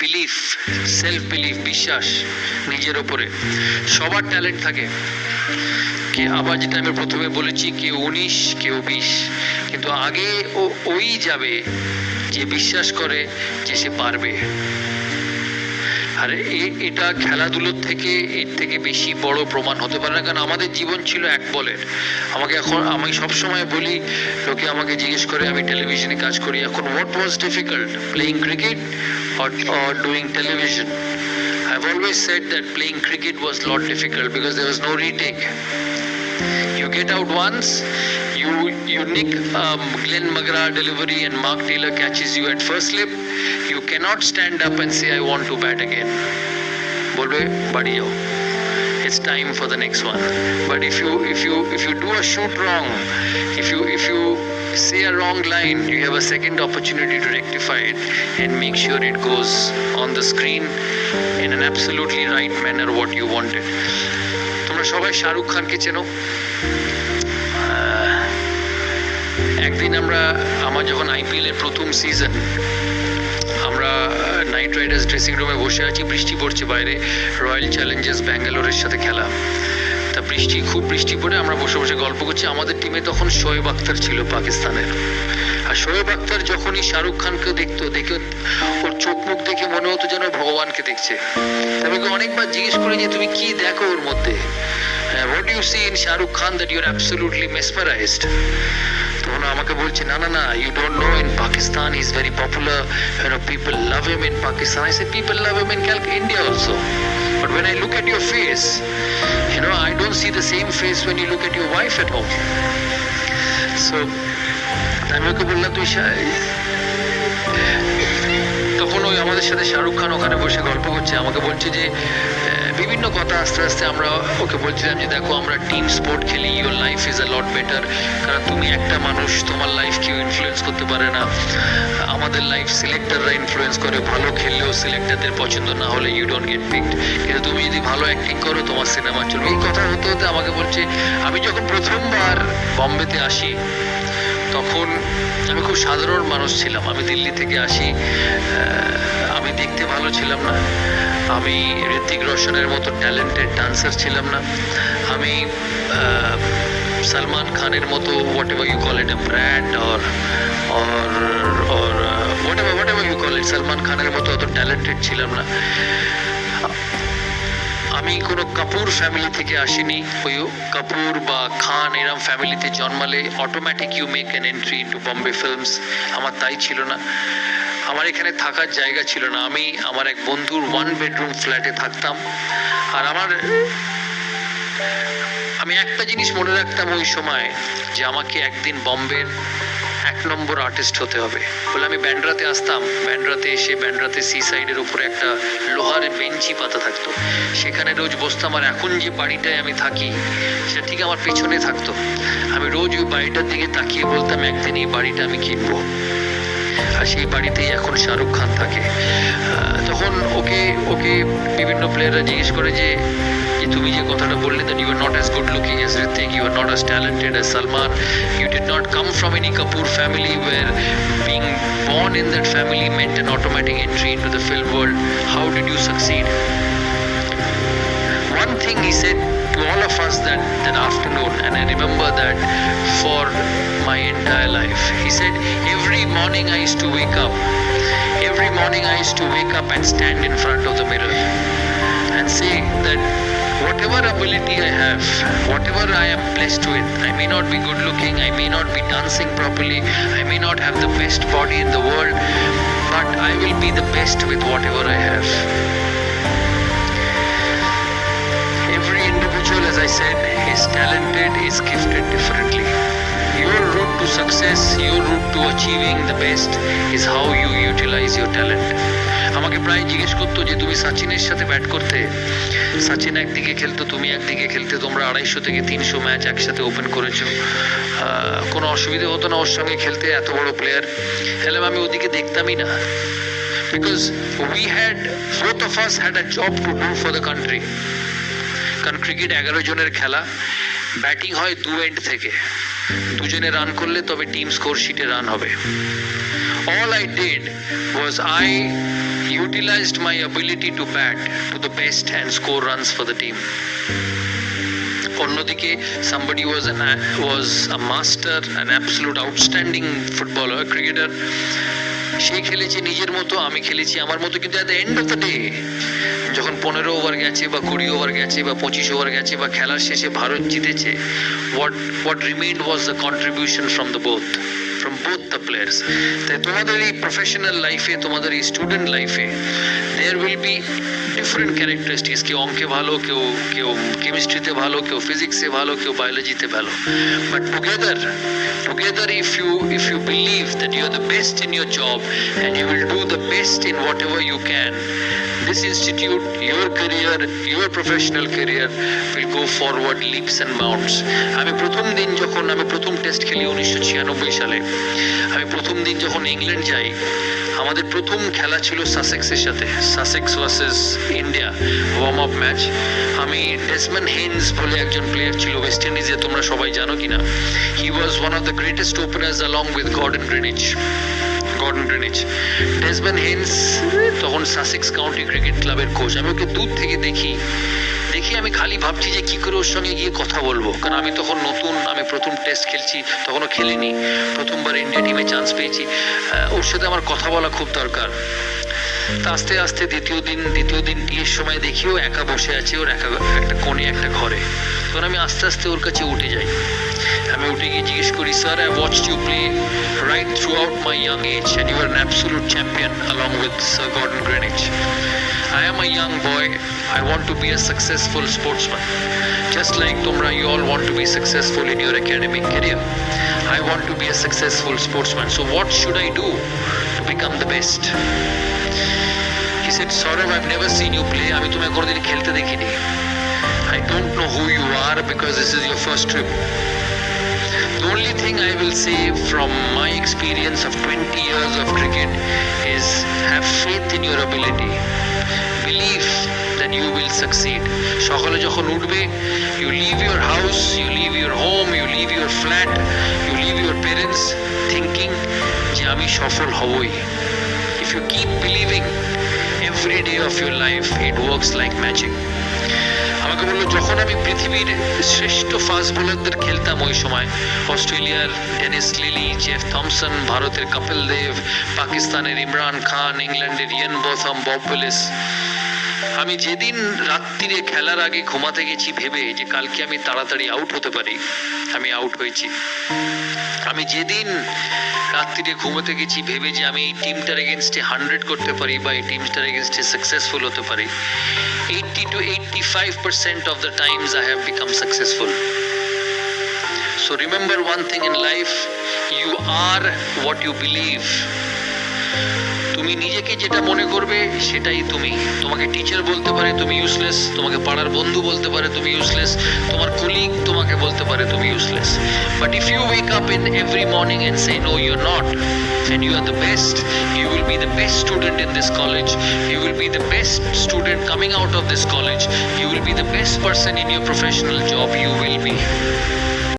Belief self belief বিশ্বাস নিজের ওপরে সবার ট্যালেন্ট থাকে। কে আবার যেটা আমি প্রথমে বলেছি কেউ উনিশ কেউ বিশ, কিন্তু আগে ও ওই যাবে যে বিশ্বাস করে যে সে পারবে। আর এটা খেলাধুলোর থেকে, এর থেকে বেশি বড় প্রমাণ হতে পারে না। কারণ আমাদের জীবন ছিল এক বলের। আমাকে এখন, আমি সবসময় বলি, লোকে আমাকে জিজ্ঞেস করে, আমি টেলিভিশনে কাজ করি। এখন what was difficult playing cricket or doing television I've always said that playing cricket was a lot difficult because there was no retake. You get out once, you you nick um, Glenn McGrath delivery and Mark Taylor catches you at first slip. You cannot stand up and say I want to bat again. বলবে বাড়ি যাও it's time for the next one but if you if you if you do a shoot wrong if you if you say a wrong line you have a second opportunity to rectify it and make sure it goes on the screen in an absolutely right manner what you wanted তোমরা সবাই শাহরুখ খানকে চেনো আহ, একদিন আমরা, আমার যখন IPL এর প্রথম সিজন আমরা নাইট রাইডার্স ড্রেসিং রুমে বসে আছি, বৃষ্টি পড়ছে বাইরে রয়্যাল চ্যালেঞ্জার্স ব্যাঙ্গালোরের সাথে খেলা। তা বৃষ্টি, খুব বৃষ্টি পড়ে, আমরা বসে বসে গল্প করছি। আমাদের টিমে তখন শোয়েব আক্তার ছিল পাকিস্তানের। আর শোয়েব আক্তার যখনই শাহরুখ খানকে দেখতো, দেখে ওর চোখ মুখ দেখে মনে হতো যেন ভগবানকে দেখছে। আমি অনেকবার জিজ্ঞেস করি যে, তুমি কি দেখো ওর মধ্যে? What you see in Shahrukh Khan that you're absolutely mesmerized তখন আমাকে বলছে না না না you don't know in Pakistan is very popular you know people love him in Pakistan I say people love him in But when I look at your face, you know, I don't see the same face when you look at your wife at home. So, আমি ওকে বললাম তুই তখন ওই আমাদের সাথে শাহরুখ খান ওখানে বসে গল্প করছে। আমাকে বলছে যে বিভিন্ন কথা আস্তে আস্তে আমরা ওকে বলছিলাম যে দেখো, আমরা টিম স্পোর্ট খেলি your life is a lot better কারণ তুমি একটা মানুষ, তোমার লাইফ কেউ ইনফ্লুয়েন্স করতে পারে না। আমাদের লাইফ সিলেক্টররা ইনফ্লুয়েন্স করে, ভালো খেললেও সিলেক্টরদের পছন্দ না হলে ইউ ডোন্ট গেট পিকড কিন্তু তুমি যদি ভালো অ্যাক্টিং করো, তোমার সিনেমা চলবে। এই কথা হতে হতে আমাকে বলছে, আমি যখন প্রথমবার বম্বেতে আসি, তখন আমি খুব সাধারণ মানুষ ছিলাম। আমি দিল্লি থেকে আসি আমি দেখতে ভালো ছিলাম না। আমি ঋতিক রোশনের মতো ট্যালেন্টেড ডান্সার ছিলাম না। আমি সলমান খানের মতো whatever you call it a brand or or or whatever whatever you call it Salman খানের মতো অত ট্যালেন্টেড ছিলাম না। আমি কোনো কাপুর ফ্যামিলি থেকে আসিনি ওই কাপুর বা খান এরম ফ্যামিলিতে জন্মালে automatic you make an entry into Bombay films আমার তাই ছিল না। আমার এখানে থাকার জায়গা ছিল না। আমি আমার এক বন্ধুর ওয়ান বেডরুম ফ্ল্যাটে থাকতাম। আর আমার, আমি একটা জিনিস মনে রাখতাম ওই সময়, যে আমাকে একদিন বম্বের এক নম্বর আর্টিস্ট হতে হবে। বলে আমি ব্যান্ড্রাতে আসতাম। ব্যান্ড্রাতে এসে ব্যান্ড্রাতে সি সাইডের উপরে একটা লোহার বেঞ্চি পাতা থাকতো। সেখানে রোজ বসতাম আর এখন যে বাড়িটায় আমি থাকি, সেটা ঠিক আমার পেছনে থাকতো। আমি রোজ ওই বাড়িটার দিকে তাকিয়ে বলতাম, একদিন এই বাড়িটা আমি কিনবো। সেই বাড়িতেই এখন শাহরুখ খান থাকে। আহ, তখন ওকে ওকে বিভিন্ন প্লেয়াররা জিজ্ঞেস করে যে যে তুমি যে কথাটা বললে that you are not as good looking as Hrithik you are not as talented as Salman you did not come from any Kapoor family were being born in that family meant an automatic entry into the film world. How did you succeed? One thing he said to all of us that, that afternoon, and I remember that for my entire life. He said, Every morning I used to wake up, every morning I used to wake up and stand in front of the mirror and say that whatever ability I have, whatever I am blessed with, I may not be good looking, I may not be dancing properly, I may not have the best body in the world, but I will be the best with whatever I have. said is talented is gifted differently. Your hmm. route to success, your route to achieving the best is how you utilize your talent. আমাকে প্রায় জিজ্ঞেস করতো যে তুমি সাচিনের সাথে bat করতে? সাচিন একদিকে খেলতো তুমি একদিকে খেলতে তোমরা আড়াইশো থেকে তিনশো ম্যাচ একসাথে ওপেন করেছ। কোনো অসুবিধে হতো না ওর সঙ্গে খেলতে এত বড় প্লেয়ার খেলাম আমি ওদিকে দেখতামই না। Because we had both of us had a job to do for the country কারণ ক্রিকেট এগারো জনের খেলা ব্যাটিং হয় দু এন্ড থেকে দুজনে রান করলে তবে টিম স্কোর শিটে রান হবে all I did was I utilized my ability to bat to the best and score runs for the team. অন্যদিকে somebody was an was a master an absolute outstanding footballer cricketer সে খেলেছে নিজের মতো, আমি খেলেছি আমার মতো, কিন্তু at the end of the day যখন পনেরো ওভার গেছে বা কুড়ি ওভার গেছে বা পঁচিশ ওভার গেছে বা খেলার শেষে ভারত জিতেছে what what remained was the contribution from the both from both the players তাই তোমাদের এই প্রফেশনাল লাইফে তোমাদের এই স্টুডেন্ট লাইফে there will be different characteristics কেউ অঙ্কে ভালো কেউ কেউ কেমিস্ট্রিতে ভালো কেউ ফিজিক্সে ভালো কেউ বায়োলজিতে ভালো but together together if you if you believe that you are the best in your job and you will do the best in whatever you can this institute, your career, your professional career will go forward leaps and bounds. আমি প্রথম দিন যখন আমি প্রথম test খেলি উনিশশো ছিয়ানব্বই সালে আমি প্রথম দিন যখন ইংল্যান্ড যাই, আমাদের প্রথম খেলা ছিল সাসেক্সের সাথে। Sussex versus India warm up match আমি ডেসম্যান হেন্স বলে একজন প্লেয়ার ছিল ওয়েস্ট ইন্ডিজে তোমরা সবাই জানো কিনা? He was one of the greatest openers along with Gordon Greenidge Gordon Greenidge Desmond Haynes তখন সাসেক্স কাউন্টি ক্রিকেট ক্লাবের কোচ আমি ওকে দূর থেকে দেখি। দেখি আমি খালি ভাবছি যে কি করে ওর সঙ্গে গিয়ে কথা বলব। কারণ আমি তখন নতুন, আমি প্রথম টেস্ট খেলছি, তখনও খেলিনি। প্রথমবার ইন্ডিয়া টিমে চান্স পেয়েছি। ওর সাথে আমার কথা বলা খুব দরকার। তা আস্তে আস্তে দ্বিতীয় দিন দ্বিতীয় দিন টিয়ের সময় দেখি ও একা বসে আছে, ওর একা একটা কোণে, একটা ঘরে। তখন আমি আস্তে আস্তে ওর কাছে উঠে যাই। আমি উঠে গিয়ে জিজ্ঞেস করি sir I watch you play right throughout my young age and you are an absolute champion along with Sir Gordon Greenwich. I am a young boy. I want to be a successful sportsman. Just like Tumra, you all want to be successful in your academic career. I want to be a successful sportsman. So what should I do to become the best? He said, Saurav, I've never seen you play. I don't know who you are because this is your first trip. The only thing I will say from my experience of 20 years of cricket is have faith in your ability. Believe that you will succeed. সকালে যখন উঠবে you leave your house, you leave your home, you leave your flat, you leave your parents thinking যে আমি সফল হবই. If you keep believing every day of your life, it works like magic. আমাকে বলল যখন আমি পৃথিবীর শ্রেষ্ঠ ফাস্ট বোলারদের খেলতাম ওই সময় অস্ট্রেলিয়ার ডেনিস লিলি জেফ থমসন ভারতের কপিল দেব পাকিস্তানের ইমরান খান ইংল্যান্ডের ইয়েন বোথম বব উইলিস আমি যেদিন রাত্রিরে খেলার আগে ঘুমাতে গেছি ভেবে যে কালকে আমি তাড়াতাড়ি আউট হতে পারি, আমি আউট হয়েছি। আমি যেদিন রাত্রিরে ঘুমোতে গেছি ভেবে যে আমি এই টিমটার এগেনস্টে হান্ড্রেড করতে পারি বা এই টিমটার এগেনস্টে সাকসেসফুল হতে পারি eighty two eighty five percent of the times I have become successful so remember one thing in life you are what you believe তুমি নিজেকে যেটা মনে করবে সেটাই তুমি তোমাকে টিচার বলতে পারে তুমি ইউজলেস তোমাকে পাড়ার বন্ধু বলতে পারে তুমি ইউজলেস তোমার কলিগ তোমাকে বলতে পারে তুমি useless but if you wake up in every morning and say no you not and you are the best you will be the best student in this college you will be the best student coming out of this college you will be the best person in your professional job you will be